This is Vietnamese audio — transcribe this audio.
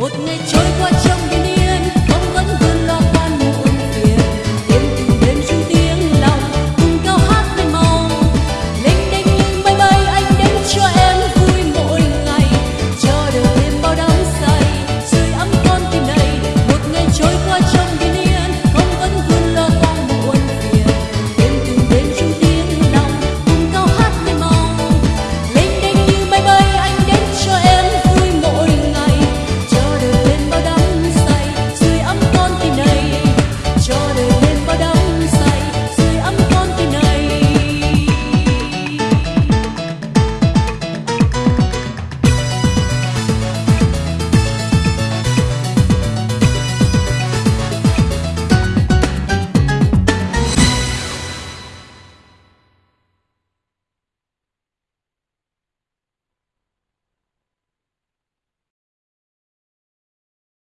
một ngày trôi qua trong